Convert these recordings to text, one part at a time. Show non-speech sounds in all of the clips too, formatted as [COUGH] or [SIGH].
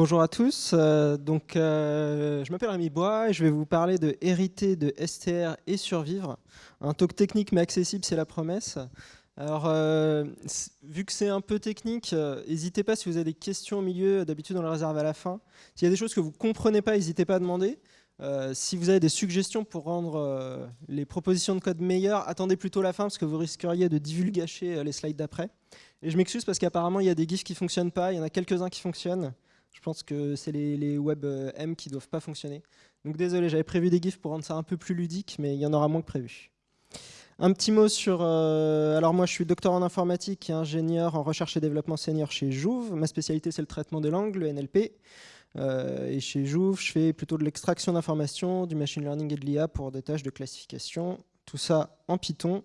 Bonjour à tous, euh, donc euh, je m'appelle Rémi Bois et je vais vous parler de hériter de STR et survivre. Un talk technique mais accessible, c'est la promesse. Alors, euh, vu que c'est un peu technique, n'hésitez pas si vous avez des questions au milieu, d'habitude on les réserve à la fin. S'il y a des choses que vous ne comprenez pas, n'hésitez pas à demander. si vous avez des suggestions pour rendre les propositions de code meilleures, attendez plutôt la fin parce que vous risqueriez de divulgacher les slides d'après. Et je m'excuse parce qu'apparemment il y a des GIFs qui ne fonctionnent pas, il y en a quelques-uns qui fonctionnent. Je pense que c'est les, web euh, M qui ne doivent pas fonctionner. Donc désolé, j'avais prévu des GIFs pour rendre ça un peu plus ludique, mais il y en aura moins que prévu. Un petit mot sur... Euh, alors moi, je suis docteur en informatique et ingénieur en recherche et développement senior chez Jouve. Ma spécialité, c'est le traitement de langue, le NLP. Euh, et chez Jouve, je fais plutôt de l'extraction d'informations, du machine learning et de l'IA pour des tâches de classification. Tout ça en Python.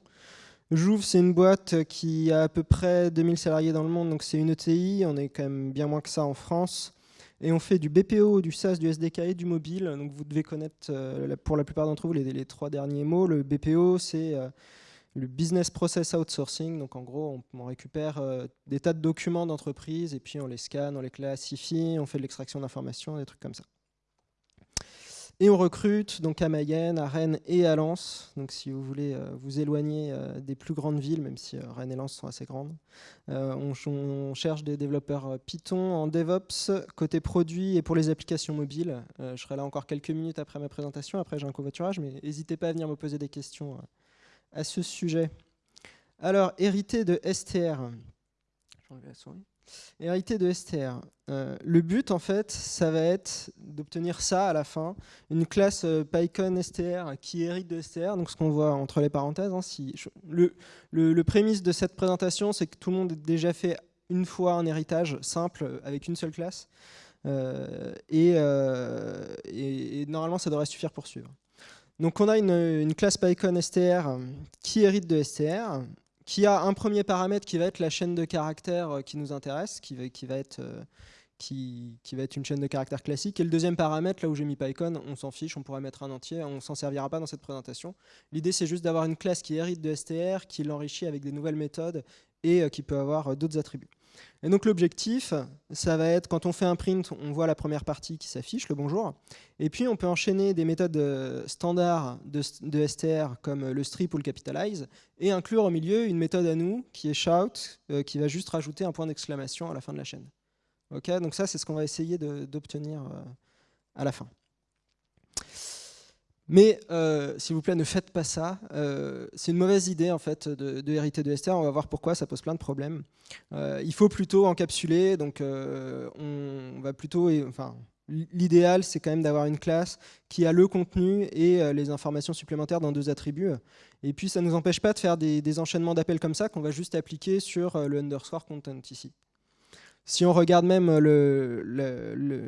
Jouve, c'est une boîte qui a à peu près 2000 salariés dans le monde, donc c'est une ETI. On est quand même bien moins que ça en France. Et on fait du BPO, du SaaS, du SDK et du mobile. Donc vous devez connaître, euh, pour la plupart d'entre vous, les, trois derniers mots. Le BPO, c'est euh, le Business Process Outsourcing. Donc en gros, on, récupère euh, des tas de documents d'entreprise et puis on les scanne, on les classifie, on fait de l'extraction d'informations, des trucs comme ça. Et on recrute donc à Mayenne, à Rennes et à Lens. Donc si vous voulez euh, vous éloigner euh, des plus grandes villes, même si euh, Rennes et Lens sont assez grandes, on, cherche des développeurs Python en DevOps, côté produit et pour les applications mobiles. je serai là encore quelques minutes après ma présentation, après j'ai un covoiturage, mais n'hésitez pas à venir me poser des questions à ce sujet. Alors, hérité de STR. Je la souris. Hérité de STR. Euh, le but, en fait, ça va être d'obtenir ça à la fin, une classe euh, PyCon STR qui hérite de STR, donc ce qu'on voit entre les parenthèses. Hein, le, prémisse de cette présentation, c'est que tout le monde a déjà fait une fois un héritage simple avec une seule classe, euh, et, et, normalement, ça devrait suffire pour suivre. Donc on a une, une classe PyCon STR qui hérite de STR, qui a un premier paramètre qui va être la chaîne de caractères euh, qui nous intéresse, qui va, qui va être euh, qui, va être une chaîne de caractères classique. Et le deuxième paramètre, là où j'ai mis PyCon, on s'en fiche, on pourrait mettre un entier, on s'en servira pas dans cette présentation. L'idée, c'est juste d'avoir une classe qui hérite de STR, qui l'enrichit avec des nouvelles méthodes et euh, qui peut avoir d'autres attributs. Et donc l'objectif, ça va être, quand on fait un print, on voit la première partie qui s'affiche, le bonjour. Et puis on peut enchaîner des méthodes euh, standards de, STR comme le strip ou le capitalize, et inclure au milieu une méthode à nous qui est shout, euh, qui va juste rajouter un point d'exclamation à la fin de la chaîne. Ok, donc ça c'est ce qu'on va essayer d'obtenir euh, à la fin. Mais euh, s'il vous plaît, ne faites pas ça. Euh, c'est une mauvaise idée en fait de, hériter de STR. On va voir pourquoi. Ça pose plein de problèmes. Euh, il faut plutôt encapsuler. Donc, on va plutôt, enfin, l'idéal, c'est quand même d'avoir une classe qui a le contenu et les informations supplémentaires dans deux attributs. Et puis, ça ne nous empêche pas de faire des, enchaînements d'appels comme ça qu'on va juste appliquer sur le underscore content ici. Si on regarde même le,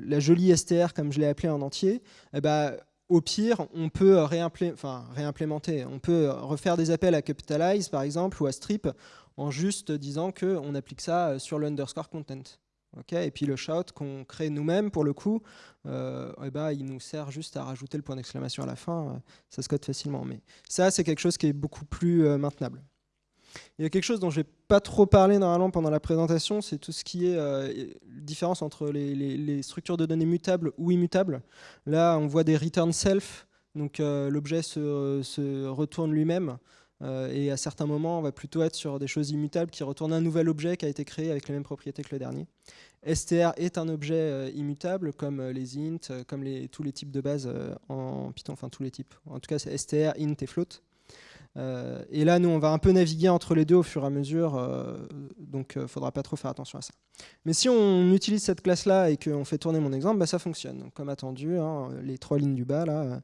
la jolie STR, comme je l'ai appelé en entier, eh ben, au pire, on peut réimplémenter, on peut refaire des appels à Capitalize, par exemple, ou à Strip, en juste disant qu'on applique ça euh, sur l'underscore content. et puis le shout qu'on crée nous-mêmes, pour le coup, euh, eh ben, il nous sert juste à rajouter le point d'exclamation à la fin, euh, ça se code facilement. Mais ça, c'est quelque chose qui est beaucoup plus maintenable. Il y a quelque chose dont je n'ai pas trop parlé normalement pendant la présentation, c'est tout ce qui est euh, différence entre les, structures de données mutables ou immutables. Là, on voit des return self, donc euh, l'objet se, retourne lui-même. Euh, et à certains moments, on va plutôt être sur des choses immutables qui retournent un nouvel objet qui a été créé avec les mêmes propriétés que le dernier. str est un objet immutable, comme les int, comme tous les types de base en Python, enfin tous les types. En tout cas, c'est str, int et float. Euh, et là, nous, on va un peu naviguer entre les deux au fur et à mesure, euh, donc il euh, ne faudra pas trop faire attention à ça. Mais si on utilise cette classe-là et qu'on fait tourner mon exemple, bah, ça fonctionne. comme attendu, hein, les trois lignes du bas, là,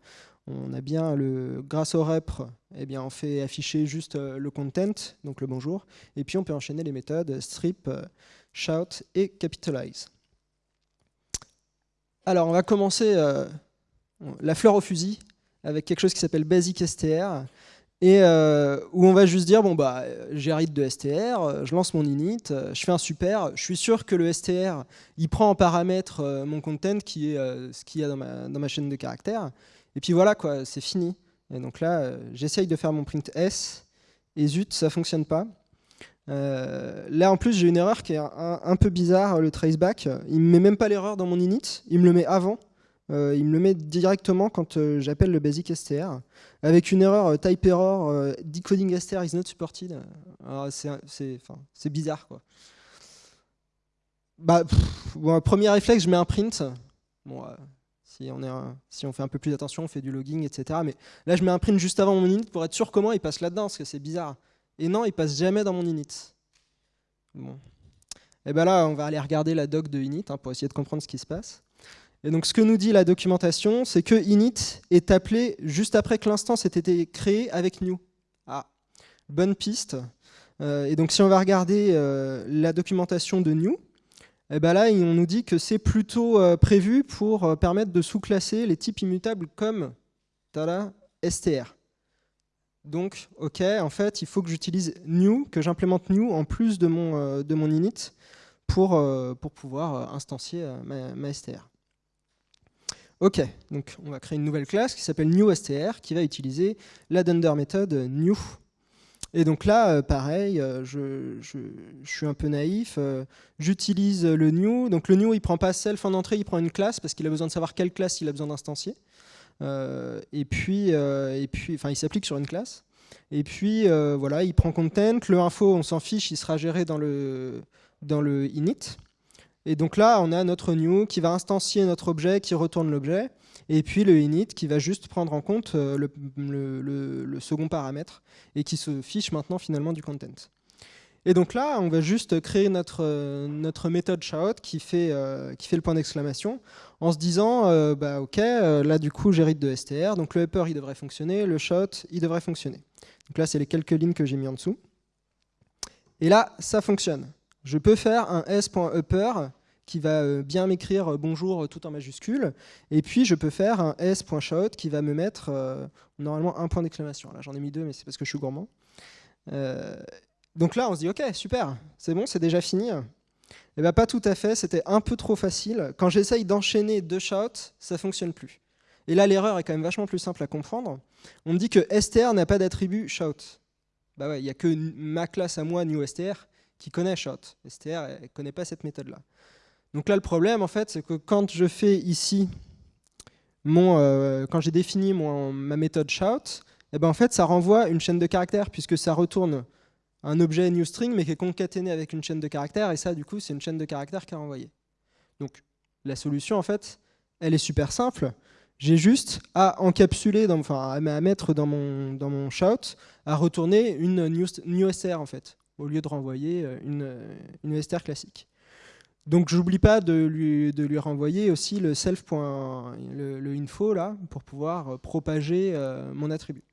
on a bien le, grâce au rep, eh bien, on fait afficher juste le content, donc le bonjour, et puis on peut enchaîner les méthodes strip, shout et capitalize. Alors, on va commencer la fleur au fusil avec quelque chose qui s'appelle basic str et euh, où on va juste dire bon bah j'hérite de STR, euh, je lance mon init, euh, je fais un super, je suis sûr que le STR il prend en paramètre mon content qui est ce qu'il y a dans ma, dans ma, chaîne de caractères, et puis voilà quoi, c'est fini. Et donc là j'essaye de faire mon print S, et zut ça fonctionne pas. Là, en plus, j'ai une erreur qui est un, peu bizarre, le traceback. Il ne met même pas l'erreur dans mon init, il me le met avant. Euh, il me le met directement quand euh, j'appelle le basic str, avec une erreur type error, decoding str is not supported. C'est bizarre, quoi. Bah, premier réflexe, je mets un print. Bon, si on, est si on fait un peu plus attention, on fait du logging, etc. Mais là, je mets un print juste avant mon init pour être sûr comment il passe là-dedans, parce que c'est bizarre. Et non, il passe jamais dans mon init. Bon. Et bien là, on va aller regarder la doc de init hein, pour essayer de comprendre ce qui se passe. Et donc ce que nous dit la documentation, c'est que init est appelé juste après que l'instance ait été créée avec new. Ah, bonne piste. Euh, et donc si on va regarder euh, la documentation de new, et ben là on nous dit que c'est plutôt euh, prévu pour permettre de sous-classer les types immutables comme str. Donc, ok, en fait, il faut que j'utilise new, que j'implémente new en plus de mon, de mon init pour, pouvoir instancier ma, str. Ok, donc on va créer une nouvelle classe qui s'appelle newStr qui va utiliser la dunder méthode new. Et donc là, pareil, je, je, suis un peu naïf, j'utilise le new. Donc le new, il prend pas self en entrée, il prend une classe parce qu'il a besoin de savoir quelle classe il a besoin d'instancier. Euh, et puis, euh, et puis, enfin, il s'applique sur une classe. Et puis, euh, voilà, il prend content. Le info, on s'en fiche, il sera géré dans le init. Et donc là, on a notre new qui va instancier notre objet, qui retourne l'objet. Et puis le init qui va juste prendre en compte le, le, second paramètre et qui se fiche maintenant finalement du content. Et donc là, on va juste créer notre, notre méthode shout qui fait, euh, qui fait le point d'exclamation en se disant, euh, bah, ok, euh, là du coup j'hérite de str, donc le upper il devrait fonctionner, le shout il devrait fonctionner. Donc là c'est les quelques lignes que j'ai mis en dessous. Et là, ça fonctionne. Je peux faire un s.upper qui va bien m'écrire bonjour tout en majuscule, et puis je peux faire un s.shout qui va me mettre normalement un point d'exclamation. Là j'en ai mis deux, mais c'est parce que je suis gourmand. Donc là, on se dit, ok, super, c'est bon, c'est déjà fini. Et eh bien pas tout à fait, c'était un peu trop facile. Quand j'essaye d'enchaîner deux shouts, ça fonctionne plus. Et là, l'erreur est quand même vachement plus simple à comprendre. On me dit que str n'a pas d'attribut shout. Bah il n'y a que ma classe à moi, newstr, qui connaît shout. str ne connaît pas cette méthode-là. Donc là, le problème, en fait, c'est que quand je fais ici, mon, euh, quand j'ai défini mon, ma méthode shout, eh ben en fait, ça renvoie une chaîne de caractères, puisque ça retourne un objet newString, mais qui est concaténé avec une chaîne de caractères, et ça, du coup, c'est une chaîne de caractères qui est renvoyée. Donc, la solution, en fait, elle est super simple. J'ai juste à encapsuler, enfin, à mettre dans mon, dans mon shout, à retourner une new, en fait, au lieu de renvoyer euh, une, une str classique. Donc j'oublie pas de lui, de lui renvoyer aussi le self. Le, info là pour pouvoir propager euh, mon attribut.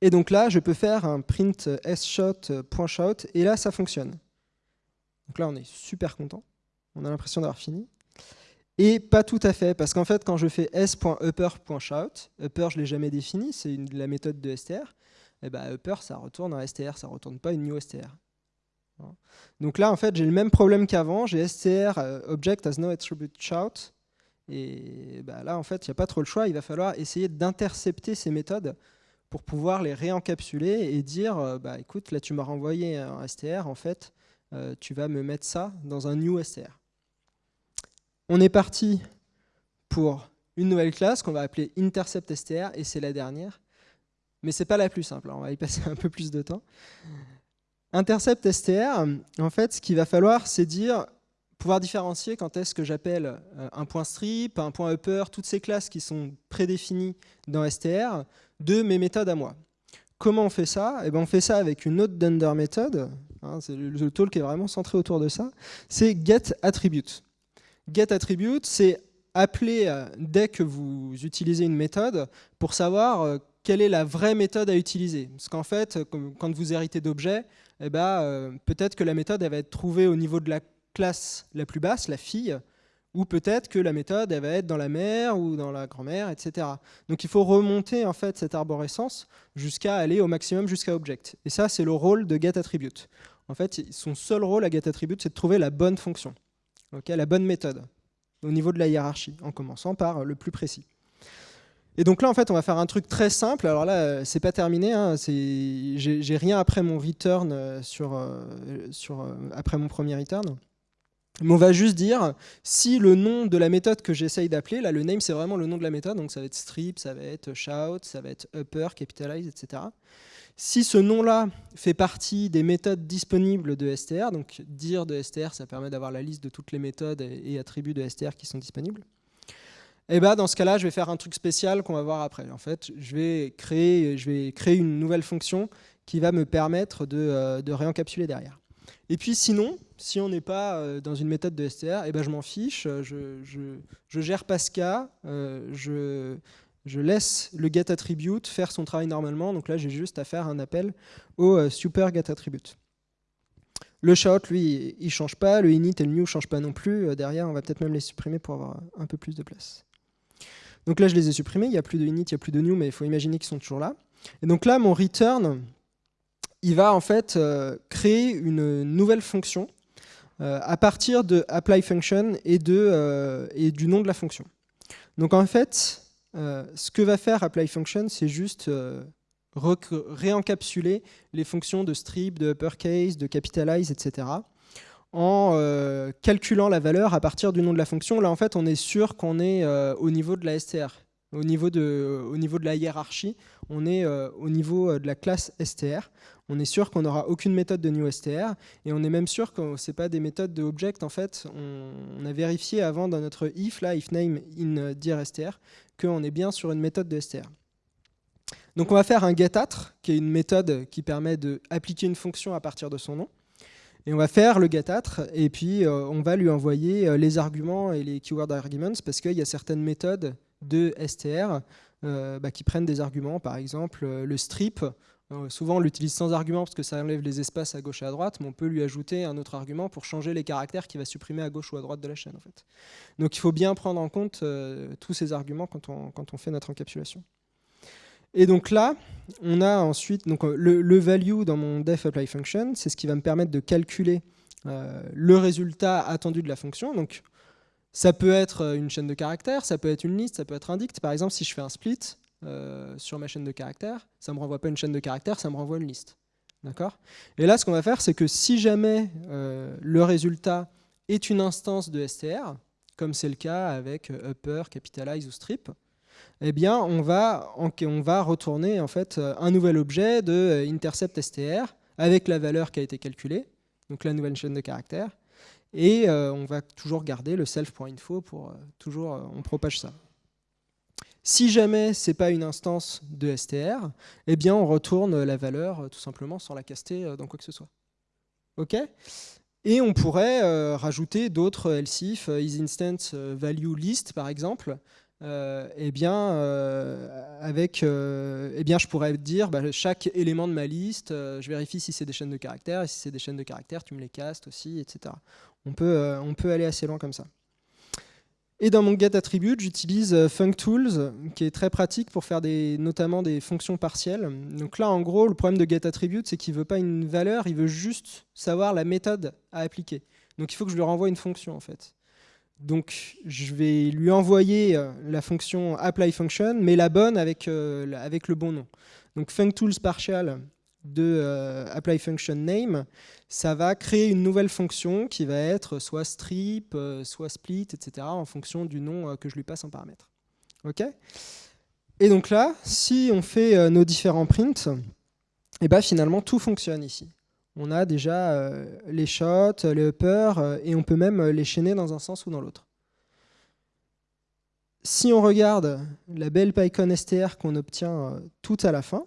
Et donc là, je peux faire un print sshot.shout, et là, ça fonctionne. Donc là, on est super content. On a l'impression d'avoir fini. Et pas tout à fait, parce qu'en fait, quand je fais s.upper.shout, upper, je ne l'ai jamais défini, c'est la méthode de str, eh ben, upper, ça retourne un str, ça ne retourne pas une new str. Donc là, en fait, j'ai le même problème qu'avant, j'ai str euh, object as no attribute shout, et bah, là, en fait, il n'y a pas trop le choix, il va falloir essayer d'intercepter ces méthodes pour pouvoir les réencapsuler et dire, euh, bah, écoute, là tu m'as renvoyé un str, en fait, euh, tu vas me mettre ça dans un new str. On est parti pour une nouvelle classe qu'on va appeler intercept str, et c'est la dernière. Mais c'est pas la plus simple, hein, on va y passer [LAUGHS] un peu plus de temps. Intercept str, en fait, ce qu'il va falloir, c'est dire pouvoir différencier quand est-ce que j'appelle euh, un point strip, un point upper, toutes ces classes qui sont prédéfinies dans str, de mes méthodes à moi. Comment on fait ça? Eh ben, On fait ça avec une autre dunder méthode, hein, c'est le, talk est vraiment centré autour de ça, c'est getAttribute. GetAttribute, c'est appeler euh, dès que vous utilisez une méthode pour savoir euh, quelle est la vraie méthode à utiliser. Parce qu'en fait, quand vous héritez d'objets, eh ben, peut-être que la méthode elle va être trouvée au niveau de la classe la plus basse, la fille, ou peut-être que la méthode elle va être dans la mère ou dans la grand-mère, etc. Donc il faut remonter en fait cette arborescence jusqu'à aller au maximum jusqu'à object. Et ça, c'est le rôle de getAttribute. En fait, son seul rôle à getAttribute, c'est de trouver la bonne fonction, la bonne méthode, au niveau de la hiérarchie, en commençant par le plus précis. Et donc là, en fait, on va faire un truc très simple. Alors là, c'est pas terminé. Hein. J'ai rien après mon return sur, sur après mon premier return. Mais on va juste dire si le nom de la méthode que j'essaye d'appeler, là le name c'est vraiment le nom de la méthode, donc ça va être strip, ça va être shout, ça va être upper, capitalize, etc. Si ce nom-là fait partie des méthodes disponibles de STR, donc dire de STR ça permet d'avoir la liste de toutes les méthodes et attributs de STR qui sont disponibles, eh ben dans ce cas-là je vais faire un truc spécial qu'on va voir après. En fait je vais créer, une nouvelle fonction qui va me permettre de, euh, de réencapsuler derrière. Et puis sinon, si on n'est pas euh, dans une méthode de STR, eh ben je m'en fiche, euh, je, gère Pascal, euh, je, je, laisse le getAttribute faire son travail normalement. Donc là, j'ai juste à faire un appel au super getAttribute. Le shout, lui, il ne change pas. Le init et le new ne changent pas non plus. Derrière, on va peut-être même les supprimer pour avoir un peu plus de place. Donc là, je les ai supprimés. Il n'y a plus de init, il n'y a plus de new, mais il faut imaginer qu'ils sont toujours là. Et donc là, mon return, il va en fait euh, créer une nouvelle fonction euh, à partir de apply function et, euh, et du nom de la fonction. Donc en fait, ce que va faire apply function, c'est juste réencapsuler les fonctions de strip, de uppercase, de capitalize, etc. en calculant la valeur à partir du nom de la fonction. Là, en fait, on est sûr qu'on est au niveau de la STR. Au niveau de, la hiérarchie, on est au niveau de la classe STR on est sûr qu'on n'aura aucune méthode de newStr et on est même sûr que ce pas des méthodes de object. En fait, on, a vérifié avant dans notre if, là, if name in dir str, qu'on est bien sur une méthode de str. Donc on va faire un getAtr, qui est une méthode qui permet d'appliquer une fonction à partir de son nom. Et on va faire le getAtr, et puis euh, on va lui envoyer euh, les arguments et les keyword arguments, parce qu'il y a certaines méthodes de str euh, bah, qui prennent des arguments, par exemple le strip, souvent, on l'utilise sans argument parce que ça enlève les espaces à gauche et à droite, mais on peut lui ajouter un autre argument pour changer les caractères qu'il va supprimer à gauche ou à droite de la chaîne. Donc il faut bien prendre en compte tous ces arguments quand on fait notre encapsulation. Et donc là, on a ensuite donc, euh, le, value dans mon def apply function, c'est ce qui va me permettre de calculer le résultat attendu de la fonction. Donc ça peut être une chaîne de caractères, ça peut être une liste, ça peut être un dict. Par exemple, si je fais un split, euh, sur ma chaîne de caractères, ça ne me renvoie pas une chaîne de caractères, ça me renvoie une liste. D'accord? Et là, ce qu'on va faire, c'est que si jamais euh, le résultat est une instance de str, comme c'est le cas avec euh, upper, capitalize ou strip, eh bien, on va, retourner en fait un nouvel objet de intercept str avec la valeur qui a été calculée, donc la nouvelle chaîne de caractères, et on va toujours garder le self.info pour toujours, on propage ça. Si jamais ce n'est pas une instance de STR, eh bien on retourne la valeur euh, tout simplement sans la caster euh, dans quoi que ce soit. OK? Et on pourrait euh, rajouter d'autres else if, isInstance value par exemple. Eh bien, avec, eh bien, je pourrais dire bah, chaque élément de ma liste, je vérifie si c'est des chaînes de caractères, et si c'est des chaînes de caractères, tu me les castes aussi, etc. On peut, on peut aller assez loin comme ça. Et dans mon getAttribute, j'utilise euh, functools, qui est très pratique pour faire des, notamment des fonctions partielles. Donc là, en gros, le problème de getAttribute, c'est qu'il ne veut pas une valeur, il veut juste savoir la méthode à appliquer. Donc il faut que je lui renvoie une fonction, en fait. Donc je vais lui envoyer euh, la fonction applyFunction, mais la bonne avec, euh, le bon nom. Donc functools partial de applyFunctionName, ça va créer une nouvelle fonction qui va être soit strip, euh, soit split, etc. en fonction du nom euh, que je lui passe en paramètre. Et donc là, si on fait euh, nos différents prints, et eh ben finalement tout fonctionne ici. On a déjà les shots, les uppers, et on peut même les chaîner dans un sens ou dans l'autre. Si on regarde la belle PyCon STR qu'on obtient tout à la fin,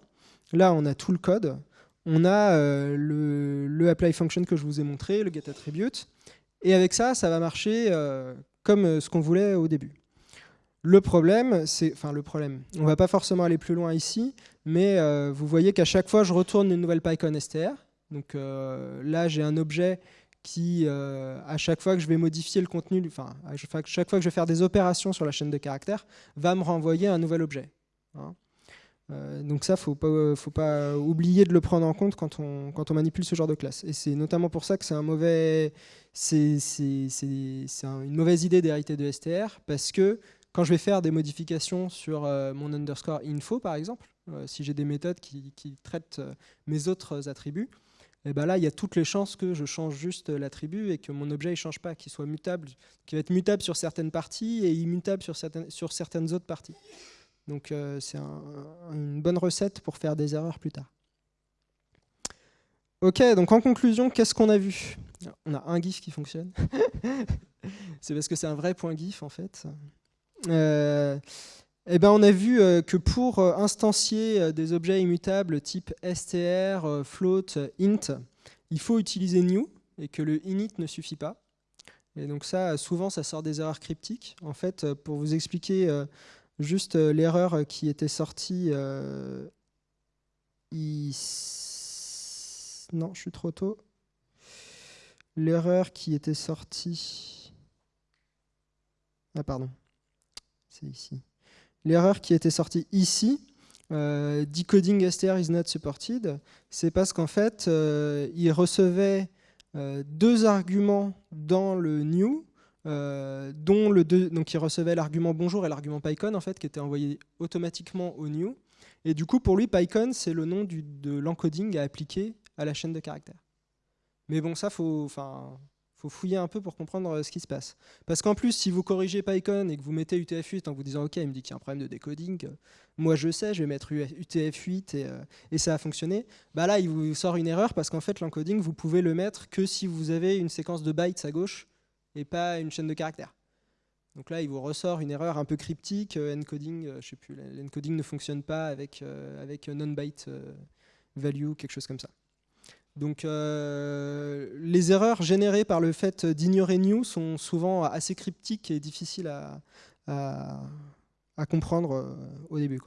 là on a tout le code, on a euh, le, apply function que je vous ai montré, le getAttribute, et avec ça, ça va marcher euh, comme euh, ce qu'on voulait au début. Le problème, c'est, enfin le problème, on va pas forcément aller plus loin ici, mais vous voyez qu'à chaque fois, je retourne une nouvelle PyCon STR. Donc là, j'ai un objet qui, à chaque fois que je vais modifier le contenu, enfin, à chaque fois que je vais faire des opérations sur la chaîne de caractères, va me renvoyer un nouvel objet. Hein. Euh, donc ça, faut pas, faut pas oublier de le prendre en compte quand on, manipule ce genre de classe. Et c'est notamment pour ça que c'est un une mauvaise idée d'hériter de STR, parce que quand je vais faire des modifications sur mon underscore info, par exemple, si j'ai des méthodes qui, traitent mes autres attributs, et eh ben là, il y a toutes les chances que je change juste l'attribut et que mon objet ne change pas, qu'il soit mutable, qu'il va être mutable sur certaines parties et immutable sur certaines, sur certaines autres parties. Donc c'est une bonne recette pour faire des erreurs plus tard. Ok, donc en conclusion, qu'est-ce qu'on a vu? On a un GIF qui fonctionne. [LAUGHS] c'est parce que c'est un vrai point GIF en fait. Euh, eh ben, on a vu euh, que pour euh, instancier des objets immutables type str, float, int, il faut utiliser new et que le init ne suffit pas. Et donc ça, souvent, ça sort des erreurs cryptiques. En fait, pour vous expliquer juste l'erreur qui était sortie ici, non, je suis trop tôt. L'erreur qui était sortie... Ah pardon, c'est ici. L'erreur qui était sortie ici, euh, decoding str is not supported, c'est parce qu'en fait, euh, il recevait euh, deux arguments dans le new, dont le deux, donc il recevait l'argument bonjour et l'argument PyCon en fait, qui était envoyé automatiquement au new. Et du coup, pour lui, PyCon, c'est le nom de l'encoding à appliquer à la chaîne de caractères. Mais bon, ça, faut, faut fouiller un peu pour comprendre euh, ce qui se passe. Parce qu'en plus, si vous corrigez PyCon et que vous mettez UTF-8 en vous disant « Ok, il me dit qu'il y a un problème de décoding, euh, moi je sais, je vais mettre UTF-8 et, euh, et, ça a fonctionné. Bah là, il vous sort une erreur parce qu'en fait, l'encoding, vous pouvez le mettre que si vous avez une séquence de bytes à gauche et pas une chaîne de caractères. Donc là, il vous ressort une erreur un peu cryptique, encoding, je sais plus, l'encoding ne fonctionne pas avec, avec non-byte value, quelque chose comme ça. Donc euh, les erreurs générées par le fait d'ignorer new sont souvent assez cryptiques et difficiles à, comprendre euh, au début.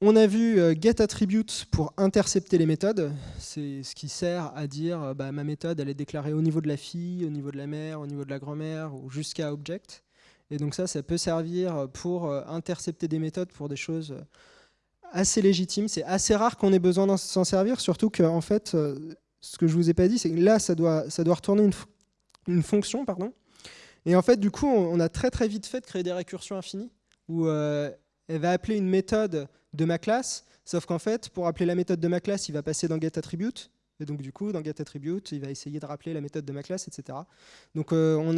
On a vu euh, getAttribute pour intercepter les méthodes. C'est ce qui sert à dire bah, ma méthode elle est déclarée au niveau de la fille, au niveau de la mère, au niveau de la grand-mère ou jusqu'à object. Et donc ça, ça peut servir pour intercepter des méthodes pour des choses assez légitime. C'est assez rare qu'on ait besoin d'en s'en servir, surtout que en fait, euh, ce que je vous ai pas dit, c'est que là, ça doit, ça doit retourner une, une, fonction, pardon. Et en fait, du coup, on, a très très vite fait de créer des récursions infinies où euh, elle va appeler une méthode de ma classe, sauf qu'en fait, pour appeler la méthode de ma classe, il va passer dans getAttribute. Et donc du coup, dans getAttribute, il va essayer de rappeler la méthode de ma classe, etc. Donc euh, on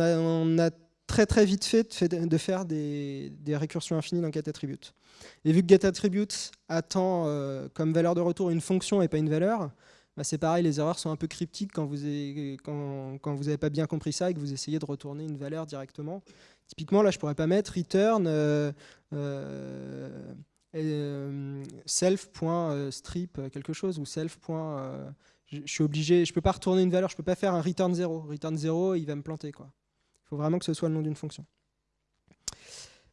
a très très vite fait de faire des, récursions infinies dans getAttribute. Et vu que getAttribute attend euh, comme valeur de retour une fonction et pas une valeur, bah c'est pareil, les erreurs sont un peu cryptiques quand vous n'avez quand, pas bien compris ça et que vous essayez de retourner une valeur directement. Typiquement, là, je ne pourrais pas mettre return euh, euh, self.strip quelque chose ou self. je suis obligé, je peux pas retourner une valeur, je peux pas faire un return 0. Return 0, il va me planter. quoi. Faut vraiment que ce soit le nom d'une fonction.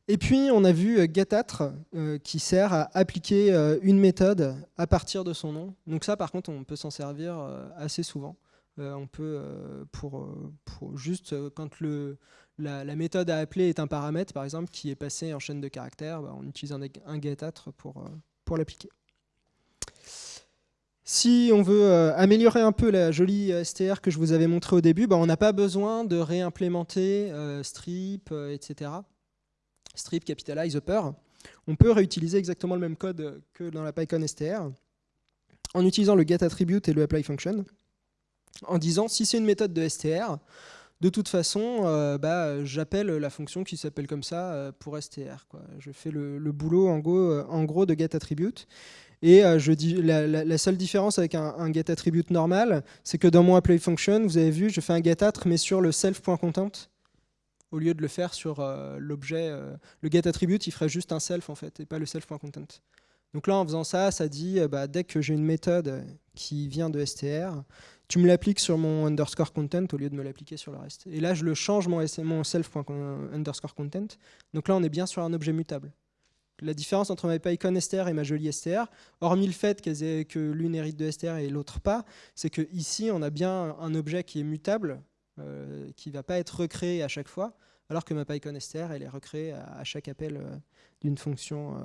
Et puis, on a vu euh, getAtr euh, qui sert à appliquer euh, une méthode à partir de son nom. Donc ça, par contre, on peut s'en servir assez souvent. on peut, pour, juste quand le, la, méthode à appeler est un paramètre, par exemple, qui est passé en chaîne de caractères, bah, on utilise un, un getAtr pour, pour l'appliquer. Si on veut euh, améliorer un peu la jolie euh, STR que je vous avais montré au début, bah, on n'a pas besoin de réimplémenter euh, strip, etc. Strip, capitalize, upper. On peut réutiliser exactement le même code que dans la PyCon STR en utilisant le getAttribute et le applyFunction en disant si c'est une méthode de STR, de toute façon, bah, j'appelle la fonction qui s'appelle comme ça pour STR. Je fais le, boulot en gros de getAttribute. Et euh, je dis, la, seule différence avec un, getAttribute normal, c'est que dans mon applyFunction, vous avez vu, je fais un getAttr, mais sur le self.content, au lieu de le faire sur euh, l'objet. Euh, le getAttribute, il ferait juste un self, en fait, et pas le self.content. Donc là, en faisant ça, ça dit, bah, dès que j'ai une méthode qui vient de str, tu me l'appliques sur mon underscore content au lieu de me l'appliquer sur le reste. Et là, je le change mon, mon self.underscore content. Donc là, on est bien sur un objet mutable la différence entre ma PyCon str et ma jolie str, hormis le fait que l'une hérite de str et l'autre pas, c'est que ici on a bien un objet qui est mutable, euh, qui ne va pas être recréé à chaque fois, alors que ma PyCon str elle est recréée à, chaque appel euh, d'une fonction,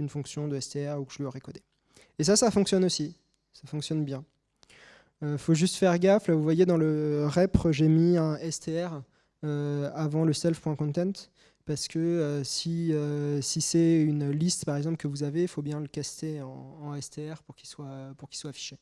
euh, fonction de str ou que je lui aurais codé. Et ça, ça fonctionne aussi, ça fonctionne bien. Il faut juste faire gaffe, là vous voyez dans le rep j'ai mis un str avant le self.content, parce que si, si c'est une liste par exemple que vous avez, il faut bien le caster en, STR pour qu'il soit, pour qu'il soit affiché.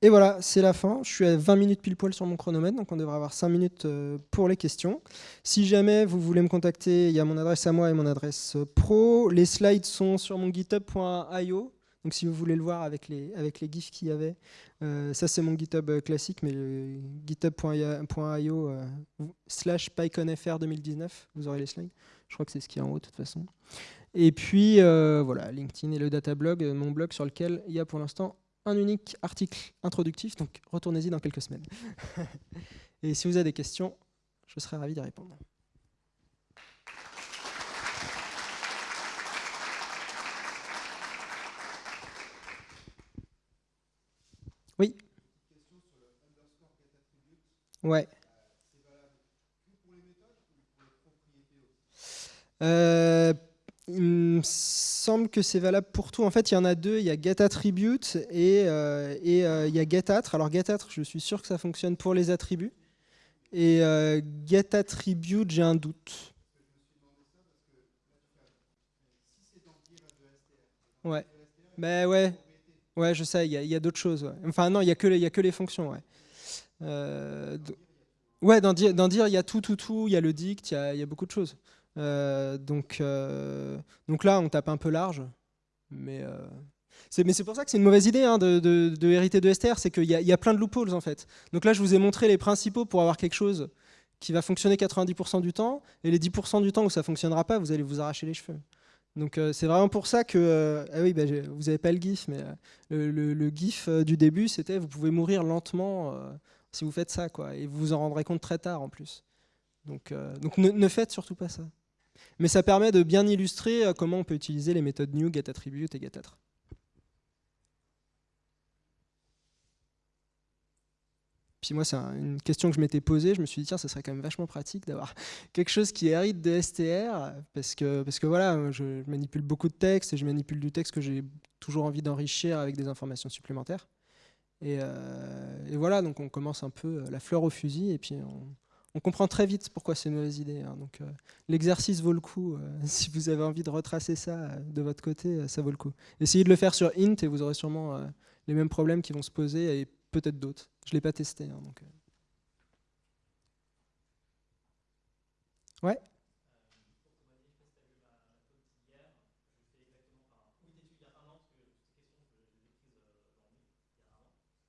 Et voilà, c'est la fin. Je suis à 20 minutes pile poil sur mon chronomètre, donc on devrait avoir 5 minutes euh, pour les questions. Si jamais vous voulez me contacter, il y a mon adresse à moi et mon adresse euh, pro. Les slides sont sur mon github.io. Donc si vous voulez le voir avec les, avec les gifs qu'il y avait, euh, ça c'est mon GitHub classique, mais github.io slash pyconfr 2019, vous aurez les slides. Je crois que c'est ce qui est en haut de toute façon. Et puis voilà, LinkedIn et le datablog, mon blog sur lequel il y a pour l'instant un unique article introductif, donc retournez-y dans quelques semaines. [LAUGHS] Et si vous avez des questions, je serai ravi d'y répondre. Oui Ouais. Euh, il me semble que c'est valable pour tout. En fait, il y en a deux. Il y a getAttribute et, euh, et euh, il y a getAttre. Alors getAttre, je suis sûr que ça fonctionne pour les attributs. Et euh, getAttribute, j'ai un doute. Ouais. Mais ouais. Ouais, je sais, il y a, d'autres choses. Enfin, non, il n'y a, que les, fonctions. Ouais, euh, dans, dire, il y a tout, tout, tout. Il y a le dict, il y a beaucoup de choses. Euh, donc, euh, donc là, on tape un peu large. Mais euh, c'est pour ça que c'est une mauvaise idée hein, de, hériter de STR, c'est qu'il y, y, a plein de loopholes en fait. Donc là, je vous ai montré les principaux pour avoir quelque chose qui va fonctionner 90% du temps, et les 10% du temps où ça fonctionnera pas, vous allez vous arracher les cheveux. Donc c'est vraiment pour ça que... ah oui, bah, vous n'avez pas le GIF, mais le, le, GIF du début, c'était vous pouvez mourir lentement si vous faites ça, quoi, et vous vous en rendrez compte très tard en plus. Donc, ne faites surtout pas ça. Mais ça permet de bien illustrer euh, comment on peut utiliser les méthodes new, getAttribute et getAttre. Moi, c'est une question que je m'étais posée. Je me suis dit, tiens, ça serait quand même vachement pratique d'avoir [LAUGHS] quelque chose qui hérite de STR, parce que, parce que voilà, je manipule beaucoup de texte et je manipule du texte que j'ai toujours envie d'enrichir avec des informations supplémentaires. Et, euh, voilà, donc on commence un peu la fleur au fusil et puis on, comprend très vite pourquoi c'est une mauvaise idée. Hein. Donc euh, l'exercice vaut le coup. Euh, [LAUGHS] si vous avez envie de retracer ça euh, de votre côté, ça vaut le coup. Essayez de le faire sur int et vous aurez sûrement les mêmes problèmes qui vont se poser peut-être d'autres. Je ne l'ai pas testé. Hein, donc, Ouais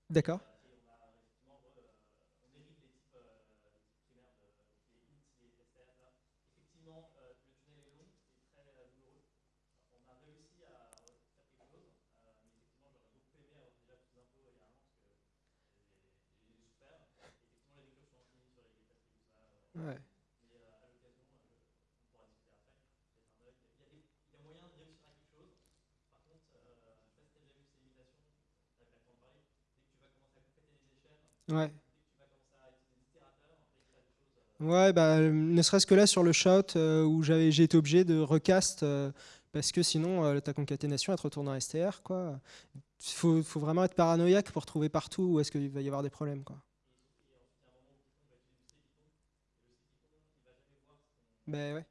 D'accord. Ouais. Ouais. Ouais, bah, ne serait-ce que là sur le shot euh, où j'ai été obligé de recast euh, parce que sinon euh, ta concaténation elle te retourne en STR. Il faut, faut, vraiment être paranoïaque pour trouver partout où est-ce qu'il va y avoir des problèmes. Quoi. Ben ouais.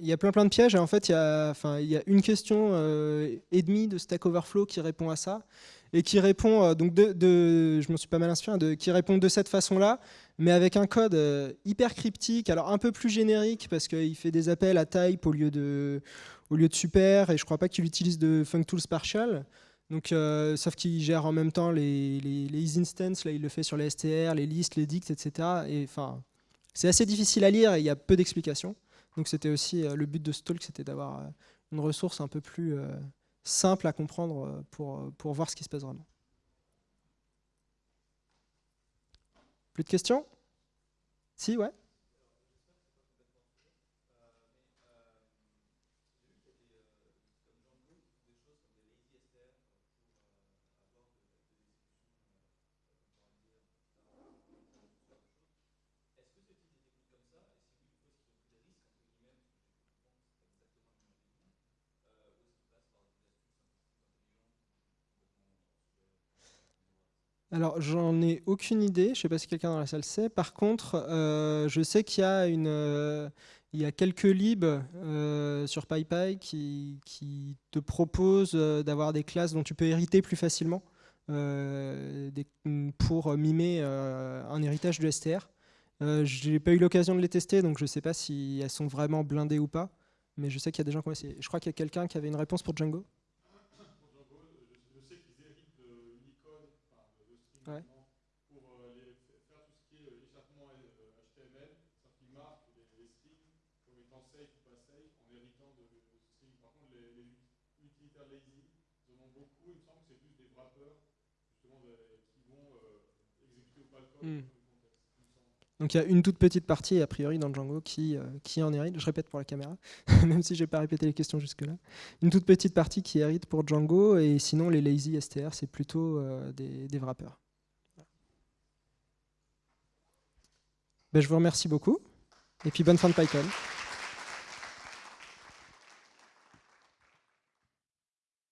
Il y a plein plein de pièges en fait il y a, une question euh, et demie de Stack Overflow qui répond à ça et qui répond euh, donc de, je m'en suis pas mal inspiré, de, qui répond de cette façon-là, mais avec un code euh, hyper cryptique, alors un peu plus générique parce qu'il fait des appels à type au lieu de au lieu de super, et je crois pas qu'il utilise de functools partial. Donc, sauf qu'il gère en même temps les, les, instances, là il le fait sur les str, les listes, les dicts, etc. Et enfin, c'est assez difficile à lire et il y a peu d'explications. Donc c'était aussi le but de ce talk, c'était d'avoir une ressource un peu plus simple à comprendre euh, pour, euh, pour voir ce qui se passe vraiment. Plus de questions? Si, ouais Alors, j'en ai aucune idée. Je ne sais pas si quelqu'un dans la salle sait. Par contre, euh, je sais qu'il y a une, euh, quelques libs euh, sur PyPy qui, qui te proposent d'avoir des classes dont tu peux hériter plus facilement pour mimer un héritage de STR. je n'ai pas eu l'occasion de les tester, donc je ne sais pas si elles sont vraiment blindées ou pas. Mais je sais qu'il y a des gens qui ont essayé. Je crois qu'il y a quelqu'un qui avait une réponse pour Django. Ouais. pour euh, les, faire tout ce qui est échappement HTML, ça qui marque les, les strings comme étant safe ou pas safe en héritant de, de strings. Par contre, les, les, utilitaires lazy, ils en ont beaucoup. Il me semble que c'est plus des wrappers justement de, qui vont euh, exécuter ou pas le code. Mm. Donc il y a une toute petite partie, a priori, dans Django qui, euh, qui en hérite. Je répète pour la caméra, [LAUGHS] même si je n'ai pas répété les questions jusque-là. Une toute petite partie qui hérite pour Django, et sinon les lazy str, c'est plutôt euh, des, des wrappers. Ben, je vous remercie beaucoup. Et puis bonne fin de PyCon.